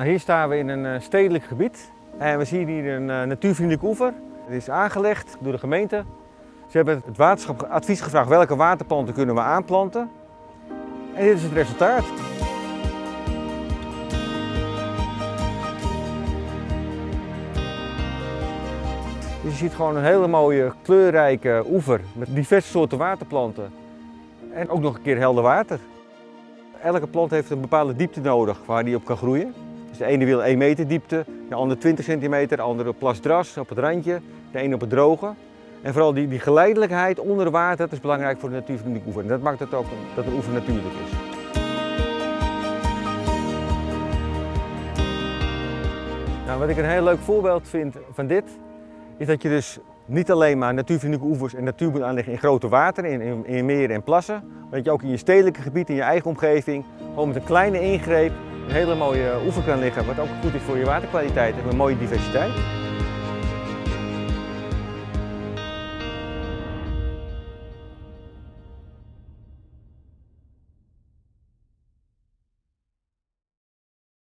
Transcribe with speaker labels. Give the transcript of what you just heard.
Speaker 1: Nou, hier staan we in een eh, stedelijk gebied en we zien hier een uh, natuurvriendelijk oever. Het is aangelegd door de gemeente. Ze hebben het waterschap advies gevraagd welke waterplanten kunnen we aanplanten. En dit is het resultaat. Dus je ziet gewoon een hele mooie kleurrijke oever met diverse soorten waterplanten. En ook nog een keer helder water. Elke plant heeft een bepaalde diepte nodig waar die op kan groeien. Dus de ene wil 1 meter diepte, de andere 20 centimeter, de andere plasdras op het randje, de ene op het droge. En vooral die, die geleidelijkheid onder water, dat is belangrijk voor de natuurvriendelijke oever. En dat maakt het ook dat een oever natuurlijk is. Nou, wat ik een heel leuk voorbeeld vind van dit, is dat je dus niet alleen maar natuurvriendelijke oevers en natuur moet aanleggen in grote wateren, in, in, in meren en plassen, maar dat je ook in je stedelijke gebied, in je eigen omgeving, gewoon met een kleine ingreep hele mooie oever kan liggen, wat ook goed is voor je waterkwaliteit en een mooie diversiteit.